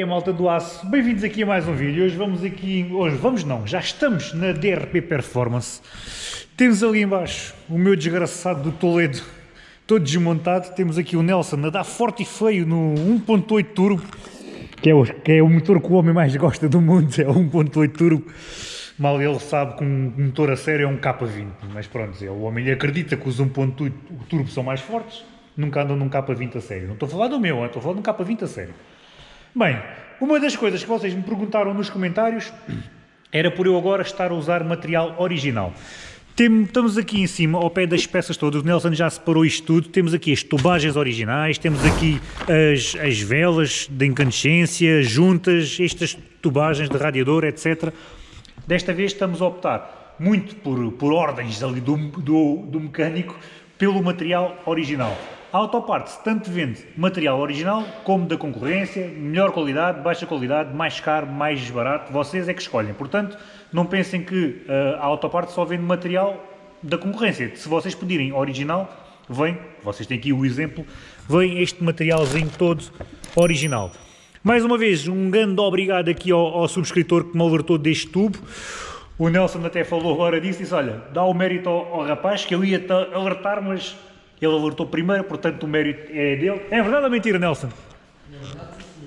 é que é, malta do aço? Bem-vindos aqui a mais um vídeo. Hoje vamos aqui, hoje vamos não, já estamos na DRP Performance. Temos ali embaixo o meu desgraçado do Toledo, todo desmontado. Temos aqui o Nelson a dar forte e feio no 1.8 turbo, que é, o, que é o motor que o homem mais gosta do mundo, é o 1.8 turbo. Mal ele sabe que um motor a sério é um K20, mas pronto, o homem acredita que os 1.8 turbo são mais fortes, nunca andam num K20 a sério. Não estou a falar do meu, estou a falar de um K20 a sério. Bem, uma das coisas que vocês me perguntaram nos comentários era por eu agora estar a usar material original. Tem, estamos aqui em cima, ao pé das peças todas, o Nelson já separou isto tudo, temos aqui as tubagens originais, temos aqui as, as velas de incandescência, juntas, estas tubagens de radiador, etc. Desta vez estamos a optar muito por, por ordens ali do, do, do mecânico pelo material original. A Autoparts tanto vende material original como da concorrência, melhor qualidade, baixa qualidade, mais caro, mais barato, vocês é que escolhem. Portanto, não pensem que uh, a Autoparts só vende material da concorrência. Se vocês pedirem original, vem, vocês têm aqui o exemplo, vem este materialzinho todo original. Mais uma vez, um grande obrigado aqui ao, ao subscritor que me alertou deste tubo. O Nelson até falou agora disso disse, olha, dá o mérito ao, ao rapaz que eu ia alertar, mas ele alertou primeiro, portanto o mérito é dele. É verdade ou mentira, Nelson?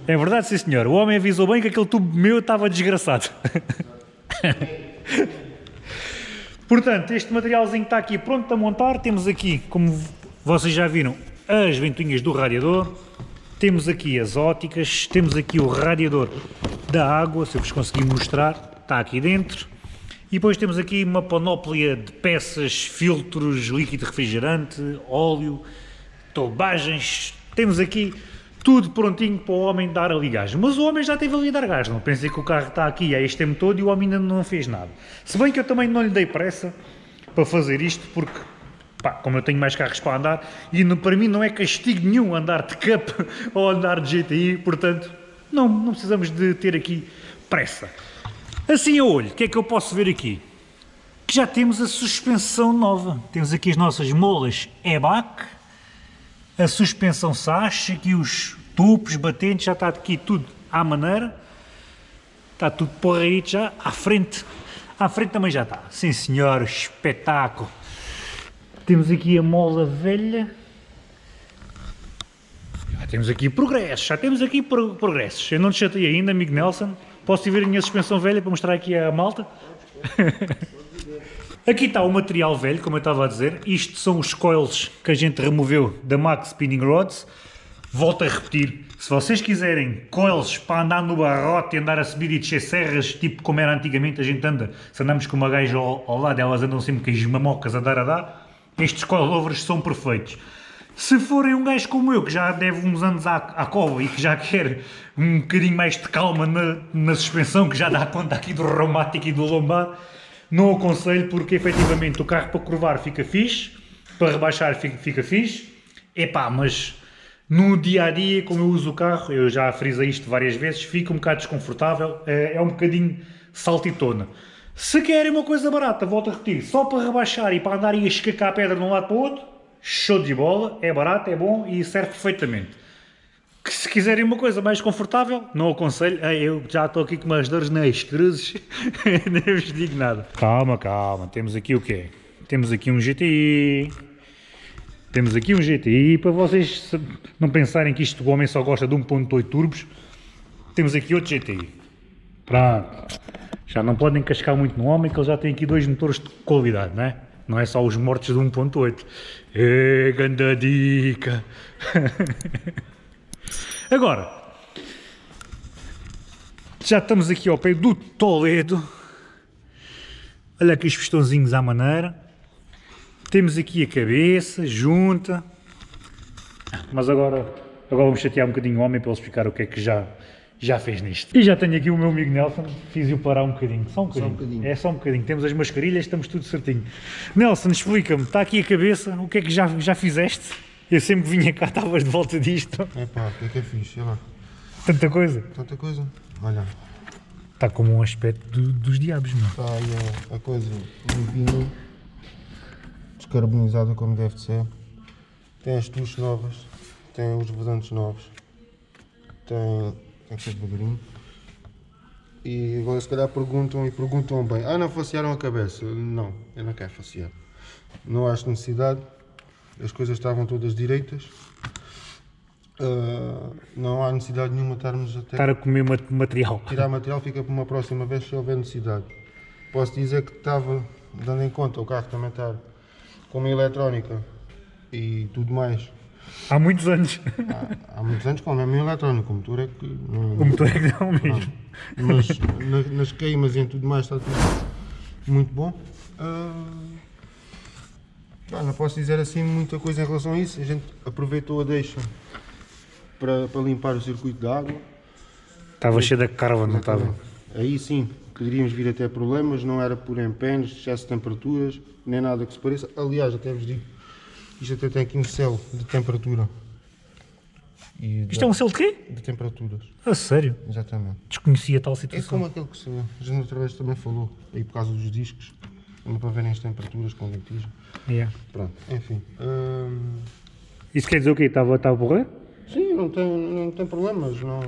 É verdade, sim senhor. O homem avisou bem que aquele tubo meu estava desgraçado. portanto, este materialzinho está aqui pronto a montar. Temos aqui, como vocês já viram, as ventoinhas do radiador. Temos aqui as óticas, temos aqui o radiador da água, se eu vos conseguir mostrar, está aqui dentro. E depois temos aqui uma panóplia de peças, filtros, líquido refrigerante, óleo, tubagens. Temos aqui tudo prontinho para o homem dar ali gás. Mas o homem já teve ali a dar gás. Não pensei que o carro está aqui há este tempo todo e o homem ainda não fez nada. Se bem que eu também não lhe dei pressa para fazer isto, porque, pá, como eu tenho mais carros para andar, e no, para mim não é castigo nenhum andar de Cup ou andar de GTI, portanto, não, não precisamos de ter aqui pressa. Assim a olho, o que é que eu posso ver aqui? Que já temos a suspensão nova. Temos aqui as nossas molas EBAC, a suspensão SAS, aqui os tubos, batentes, já está aqui tudo à maneira. Está tudo porreito já, à frente. À frente também já está. Sim senhor, espetáculo. Temos aqui a mola velha. Já temos aqui progressos, já temos aqui progressos. Eu não te chatei ainda, amigo Nelson. Posso ver a minha suspensão velha para mostrar aqui a malta? aqui está o material velho, como eu estava a dizer. Isto são os coils que a gente removeu da Max Spinning Rods. Volto a repetir, se vocês quiserem coils para andar no barrote andar a subir e descer serras, tipo como era antigamente a gente anda, se andamos com uma gaja ao, ao lado, elas andam sempre com as mamocas a dar a dar, estes coilovers são perfeitos. Se forem um gajo como eu, que já deve uns anos à, à cova e que já quer um bocadinho mais de calma na, na suspensão, que já dá conta aqui do reumático e do lombar, não aconselho porque efetivamente o carro para curvar fica fixe, para rebaixar fica, fica fixe, epá, mas no dia a dia, como eu uso o carro, eu já frisei isto várias vezes, fica um bocado desconfortável, é, é um bocadinho saltitona. Se querem uma coisa barata, volto a repetir, só para rebaixar e para andar a escacar a pedra de um lado para o outro, show de bola, é barato, é bom e serve perfeitamente. Que se quiserem uma coisa mais confortável, não aconselho, eu já estou aqui com umas dores nas cruzes, nem vos digo nada. Calma, calma, temos aqui o quê? Temos aqui um GTI, temos aqui um GTI, para vocês não pensarem que isto o homem só gosta de 1.8 turbos, temos aqui outro GTI. Pronto, já não podem cascar muito no homem, que ele já tem aqui dois motores de qualidade, não é? Não é só os mortos de 1.8. É, ganda dica! Agora, já estamos aqui ao pé do Toledo. Olha aqui os pistãozinhos à maneira. Temos aqui a cabeça, junta. Mas agora, agora vamos chatear um bocadinho o homem para ele explicar o que é que já já fez nisto. E já tenho aqui o meu amigo Nelson, fiz-o parar um bocadinho, só um bocadinho. Só um bocadinho. É só um bocadinho, temos as mascarilhas, estamos tudo certinho. Nelson, explica-me, está aqui a cabeça, o que é que já, já fizeste? Eu sempre vinha cá, estavas de volta disto. É pá, o que é que é fixe, lá. Tanta coisa? Tanta coisa, olha. Está como um aspecto do, dos diabos, não? Está aí a, a coisa limpinha, descarbonizada como deve ser. Tem as tuches novas, tem os vedantes novos, tem tem que ser devagarinho. E agora se calhar perguntam e perguntam bem, ah não facearam a cabeça? Não, eu não quero facear. Não acho necessidade, as coisas estavam todas direitas. Ah, não há necessidade nenhuma estarmos até Estar a comer mat- material. tirar material fica para uma próxima vez se houver necessidade. Posso dizer que estava, dando em conta, o carro também está com uma eletrónica e tudo mais. Há muitos anos. Há, há muitos anos com a mesma eletrónica, o motor é que não, O motor é que não mesmo. mas na- nas queimas e em tudo mais está tudo muito bom. Pá, não posso dizer assim muita coisa em relação a isso. A gente aproveitou a deixa para, para limpar o circuito de água. Estava cheio da carva, não estava? Aí sim, poderíamos vir até problemas, não era por empenhos, excesso de temperaturas, nem nada que se pareça. Aliás, até vos digo, isto até tem aqui um céu de temperatura. E Isto é um selo de quê? de temperaturas, A sério? exatamente. Desconhecia tal É situação. como aquele que se, a gente outra vez também falou, aí por causa dos discos, para verem as temperaturas com litigem. Yeah. Pronto, enfim. hum, Isso quer dizer o quê? Estava estava a borrar? sim, não tem, não tem problemas, não,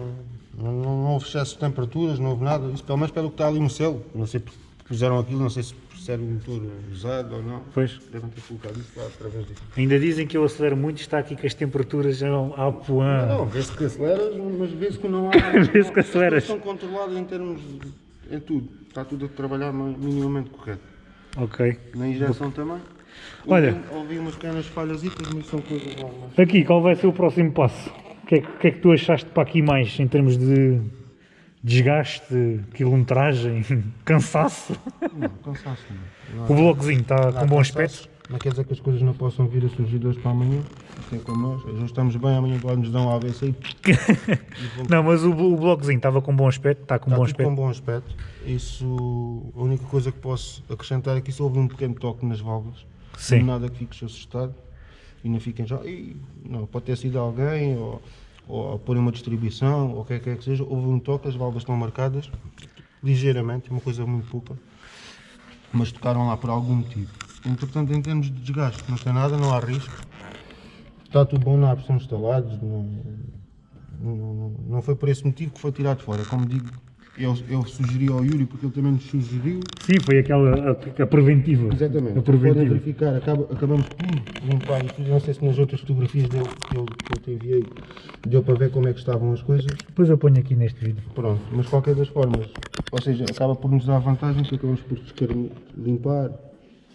não, não houve excesso de temperaturas, não houve nada. Isso pelo menos pelo que está ali no céu. Não sei porque puseram aquilo, não sei se se era o motor usado ou não. Pois. Devem ter colocado isso lá através disso. Ainda dizem que eu acelero muito e está aqui que as temperaturas já vão à poã. Não, vê-se que aceleras, mas vê-se que não há. Vê-se que aceleras. Estão controladas em termos. de- em tudo. Está tudo a trabalhar mi- minimamente correto. Ok. Na injeção também. Olha. Ouvi, umas pequenas falhas, mas são coisas normais. Aqui, qual vai ser o próximo passo? O que é que, é que tu achaste para aqui mais em termos de desgaste, quilometragem, cansaço? Não, cansaço não. O blocozinho está com bom aspecto? Não quer dizer que as coisas não possam vir a surgir de hoje para amanhã. É como nós. Hoje estamos bem, amanhã pode nos dar um AVC e Não, mas o, o blocozinho estava com bom aspecto, está com Está bom aspecto. com bom aspecto. Isso, a única coisa que posso acrescentar é que isso houve um pequeno toque nas válvulas. Sim. Nada que fiques assustado e não fiquem já. "Ih, Não, pode ter sido alguém ou, ou a pôr uma distribuição ou o que é que é seja. Houve um toque, as válvulas estão marcadas ligeiramente, uma coisa muito pouca, mas tocaram lá por algum motivo. Entretanto, em termos de desgaste, não tem nada, não há risco. Está tudo bom, há pressão instalados, não, não- não foi por esse motivo que foi tirado fora. Como digo, eu, eu sugeri ao Yuri, porque ele também nos sugeriu. Sim, foi aquela a, a preventiva. Exatamente. A preventiva. verificar, acaba- acabamos por limpar isto. Não sei se nas outras fotografias dele, que, eu, que eu te enviei, deu para ver como é que estavam as coisas. Depois eu ponho aqui neste vídeo. Pronto, mas de qualquer das formas, ou seja, acaba por nos dar vantagem que acabamos por limpar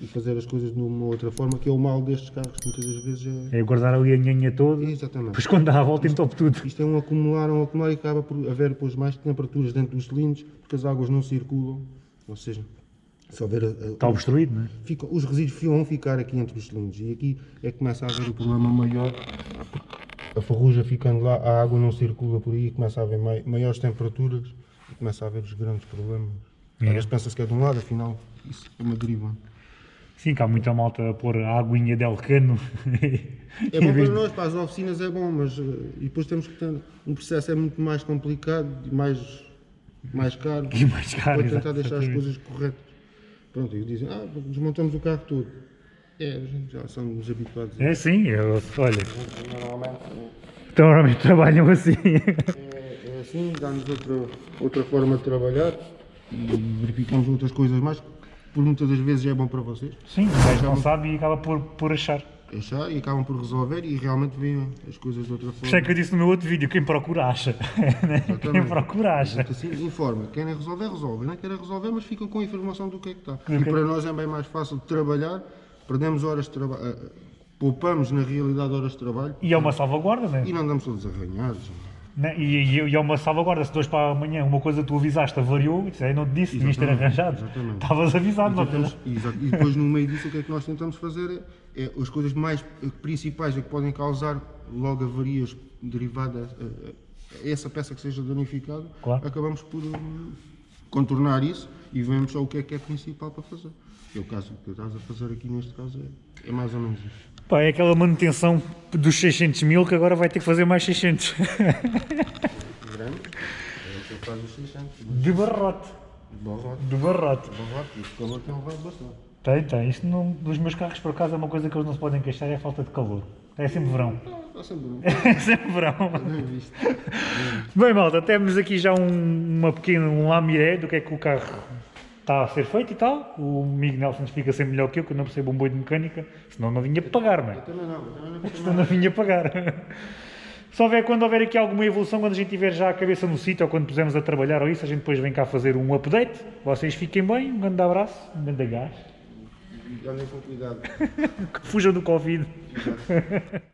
e fazer as coisas de uma outra forma, que é o mal destes carros, que muitas das vezes é. É guardar ali a nhanha toda, Exatamente. depois quando dá a volta entope tudo. Isto é um acumular, um acumular e acaba por haver depois mais temperaturas dentro dos cilindros, porque as águas não circulam, ou seja, se houver Está obstruído, não é? fica- os resíduos vão ficar aqui entre os cilindros e aqui é que começa a haver o problema maior. A ferrugem ficando lá, a água não circula por aí começa a haver mai- maiores temperaturas e começa a haver os grandes problemas. Às É. vezes pensa-se que é de um lado, afinal isso é uma deriva. Sim, que há muita malta a pôr a aguinha del cano. É bom para nós, para as oficinas é bom, mas eh, e depois temos que ter um processo é muito mais complicado e mais, mais caro. E mais caro, para tentar deixar as coisas corretas. Pronto, e dizem, ah, desmontamos o carro todo. É, a gente já somos habituados a É sim, eu, olha, Normalmente então normalmente trabalham assim. é, é assim, dá-nos outra, outra forma de trabalhar e verificamos outras coisas mais, por muitas das vezes é bom para vocês. Sim, o gajo não sabe e acaba por, por achar. Achar e acabam por resolver e realmente veem as coisas de outra Por isso é forma. que eu disse no meu outro vídeo, quem procura acha. né? Quem procura acha. Assim, informa. Querem resolver, resolve. Não querem resolver, mas ficam com a informação do que é que está. Ok. E para nós é bem mais fácil de trabalhar, perdemos horas de trabalho, poupamos na realidade horas de trabalho E é uma salvaguarda, né? e não andamos todos arranhados. Né? E, e, e é uma salvaguarda. Se dois para amanhã uma coisa tu avisaste avariou, isso aí não te disse, devias ter Exatamente, arranjado. exatamente. Estavas avisado, E, exato. E depois no meio disso o que é que nós tentamos fazer é, é as coisas mais principais é que podem causar logo avarias derivadas a, a essa peça que seja danificada, Claro. acabamos por eh, contornar isso e vemos só o que é que é principal para fazer. É o caso que estás a fazer aqui neste caso é, é mais ou menos isso. Pá, é aquela manutenção dos 600 mil que agora vai ter que fazer mais 600. Grande, é o que faz os 600, De barrote. barrote, De barrote. barrote, e o calor tem levado bastante. Tem, tem. Isto não, dos meus carros, por acaso, é uma coisa que eles não se podem queixar, é a falta de calor. É sempre verão. Está sempre bom. É sempre verão. Bem, malta, temos aqui já um, uma pequena um lamiré do que é que o carro está a ser feito e tal. O Miguel Nelson explica sempre melhor que eu, que eu não percebo um boi de mecânica, senão não vinha pagar, não é? Eu também não, eu também não percebo Senão não vinha pagar. Se houver, quando houver aqui alguma evolução, quando a gente tiver já a cabeça no sítio ou quando pusermos a trabalhar ou isso, a gente depois vem cá fazer um update. Vocês fiquem bem, um grande abraço, um grande gás. Andem com cuidado. Fujam do Covid.